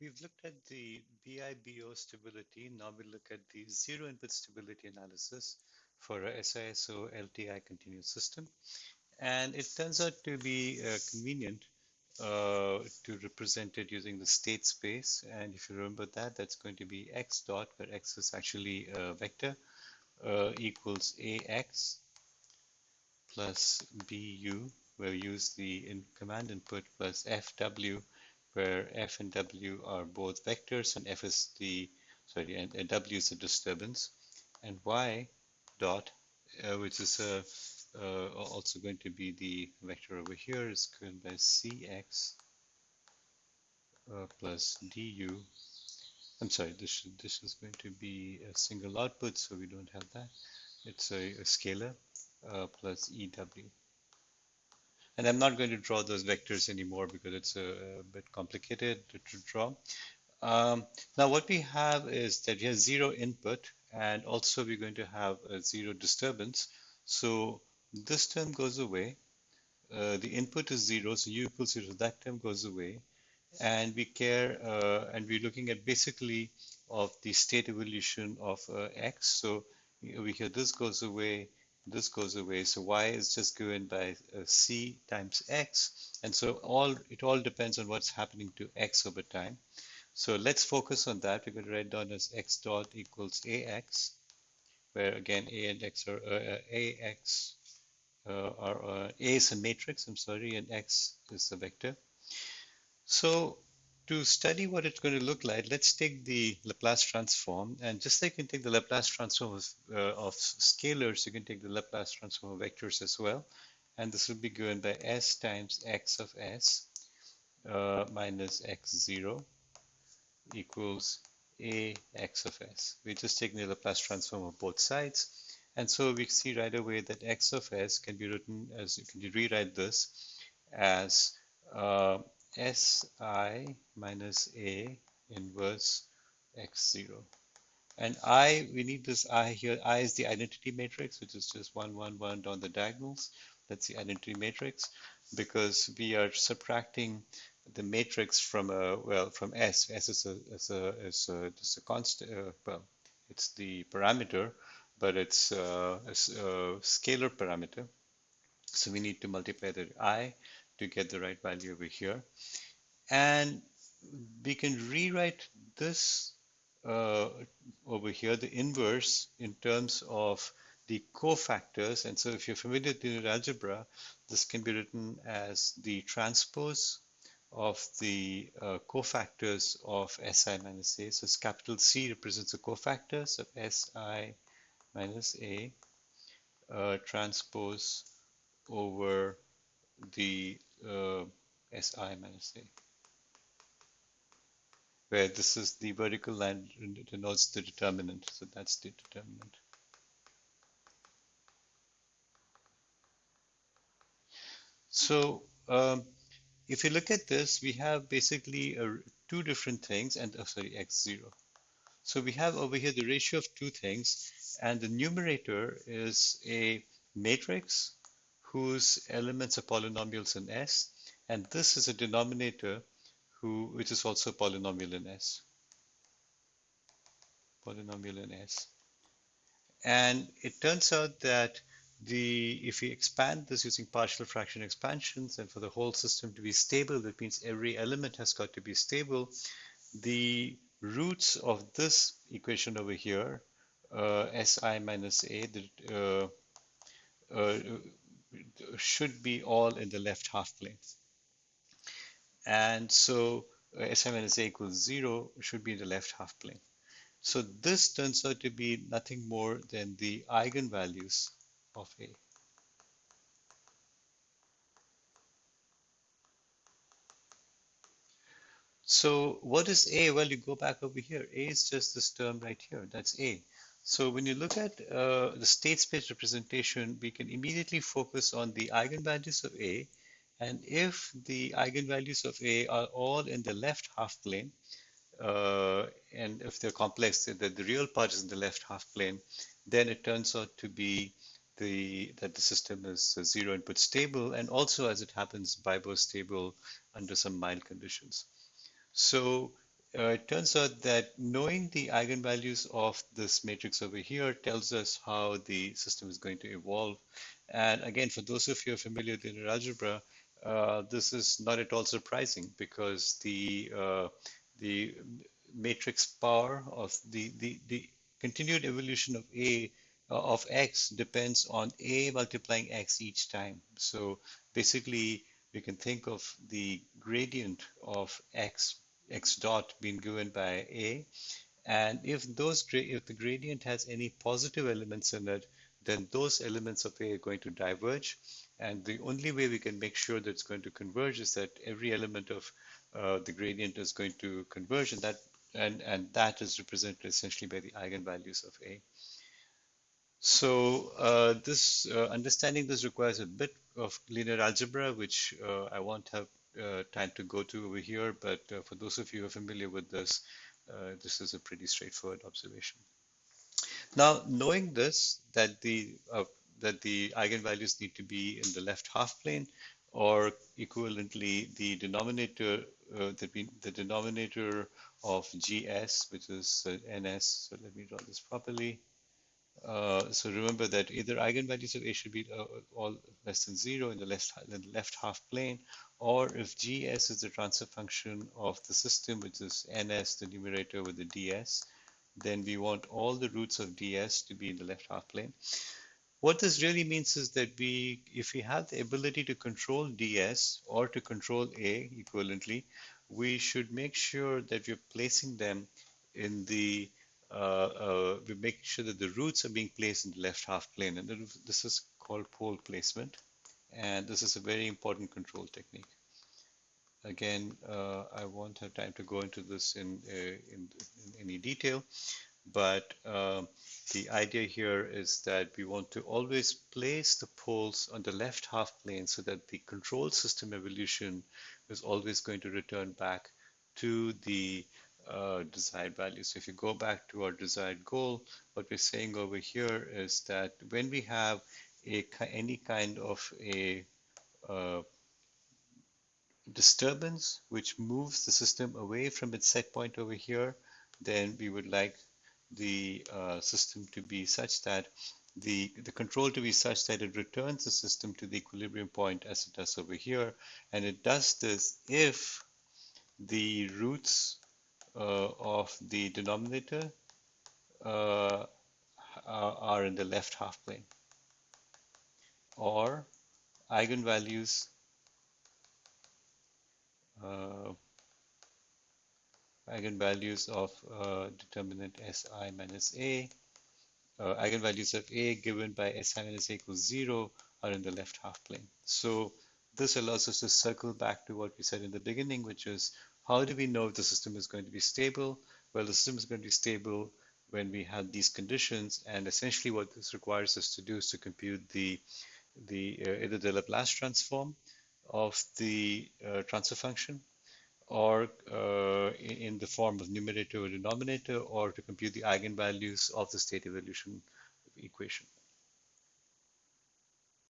we've looked at the BIBO stability. Now we look at the zero input stability analysis for a SISO LTI continuous system. And it turns out to be uh, convenient uh, to represent it using the state space. And if you remember that, that's going to be x dot, where x is actually a vector, uh, equals ax plus bu, where we use the in command input plus fw, where f and w are both vectors, and f is the, sorry, and, and w is the disturbance, and y dot, uh, which is a uh, also going to be the vector over here is given by cx uh, plus du. I'm sorry, this should, this is going to be a single output, so we don't have that. It's a, a scalar uh, plus ew. And I'm not going to draw those vectors anymore because it's a, a bit complicated to, to draw. Um, now what we have is that we have zero input and also we're going to have a zero disturbance. So this term goes away. Uh, the input is zero, so u equals zero. That term goes away, and we care, uh, and we're looking at basically of the state evolution of uh, x. So over here, this goes away, this goes away. So y is just given by uh, c times x, and so all it all depends on what's happening to x over time. So let's focus on that. We're going to write down as x dot equals ax, where again a and x are uh, uh, ax uh, or uh, A is a matrix, I'm sorry, and X is a vector. So to study what it's going to look like, let's take the Laplace transform. And just like you can take the Laplace transform of, uh, of scalars, you can take the Laplace transform of vectors as well. And this will be given by S times X of S uh, minus X0 equals A X of S. We're just taking the Laplace transform of both sides. And so we see right away that x of s can be written as, you can rewrite this as uh, si minus a inverse x0. And i, we need this i here. i is the identity matrix, which is just 1, 1, 1 down the diagonals. That's the identity matrix because we are subtracting the matrix from a well from S. S is a is a is a, just a constant. Uh, well, it's the parameter but it's uh, a, a, scalar parameter. So we need to multiply the i to get the right value over here. And we can rewrite this uh, over here, the inverse in terms of the cofactors. And so if you're familiar with linear algebra, this can be written as the transpose of the uh, cofactors of Si minus A. So this capital C represents the cofactors of Si minus A uh, transpose over the uh, Si minus A where this is the vertical line denotes the determinant. So that's the determinant. So um, if you look at this we have basically a, two different things and oh, sorry x0 so we have over here the ratio of two things and the numerator is a matrix whose elements are polynomials in S. And this is a denominator who, which is also a polynomial in S. Polynomial in S. And it turns out that the if we expand this using partial fraction expansions and for the whole system to be stable, that means every element has got to be stable. The roots of this equation over here uh, Si minus A that, uh, uh, should be all in the left half plane. And so uh, Si minus A equals zero should be in the left half plane. So this turns out to be nothing more than the eigenvalues of A. So what is A? Well, you go back over here. A is just this term right here. That's A. So when you look at uh, the state space representation, we can immediately focus on the eigenvalues of A. And if the eigenvalues of A are all in the left half plane, uh, and if they're complex, that the real part is in the left half plane, then it turns out to be the that the system is zero input stable, and also as it happens, BIBO stable under some mild conditions. So uh, it turns out that knowing the eigenvalues of this matrix over here tells us how the system is going to evolve. And again, for those of you familiar with linear algebra, uh, this is not at all surprising because the uh, the matrix power of the, the, the continued evolution of A uh, of X depends on A multiplying X each time. So basically, we can think of the gradient of X x dot being given by a. And if those if the gradient has any positive elements in it, then those elements of A are going to diverge. And the only way we can make sure that it's going to converge is that every element of uh, the gradient is going to converge, and that and and that is represented essentially by the eigenvalues of A. So uh, this uh, understanding this requires a bit of linear algebra, which uh, I won't have uh, time to go to over here, but uh, for those of you who are familiar with this, uh, this is a pretty straightforward observation. Now, knowing this, that the that the eigenvalues need to be in the left half plane, or equivalently, the denominator uh, the, the denominator of gs, which is uh, ns. So let me draw this properly. Uh, so remember that either eigenvalues of A should be uh, all less than zero in the left, in the left half plane, or if gs is the transfer function of the system, which is ns, the numerator with the ds, then we want all the roots of ds to be in the left half plane. What this really means is that we, if we have the ability to control ds or to control a equivalently, we should make sure that we're placing them in the uh, uh, we make sure that the roots are being placed in the left half plane. And this is called pole placement. And this is a very important control technique. Again, uh, I won't have time to go into this in, uh, in, in any detail, but uh, the idea here is that we want to always place the poles on the left half plane so that the control system evolution is always going to return back to the uh, desired value. So if you go back to our desired goal, what we're saying over here is that when we have a any kind of a uh, disturbance which moves the system away from its set point over here, then we would like the uh, system to be such that the, the control to be such that it returns the system to the equilibrium point as it does over here. And it does this if the roots uh, of the denominator uh, are in the left half plane or eigenvalues uh, eigenvalues of uh, determinant Si minus A, uh, eigenvalues of A given by Si minus A equals 0 are in the left half plane. So this allows us to circle back to what we said in the beginning, which is how do we know if the system is going to be stable? Well, the system is going to be stable when we have these conditions, and essentially what this requires us to do is to compute the the uh, either the Laplace transform of the uh, transfer function or uh, in the form of numerator or denominator or to compute the eigenvalues of the state evolution equation.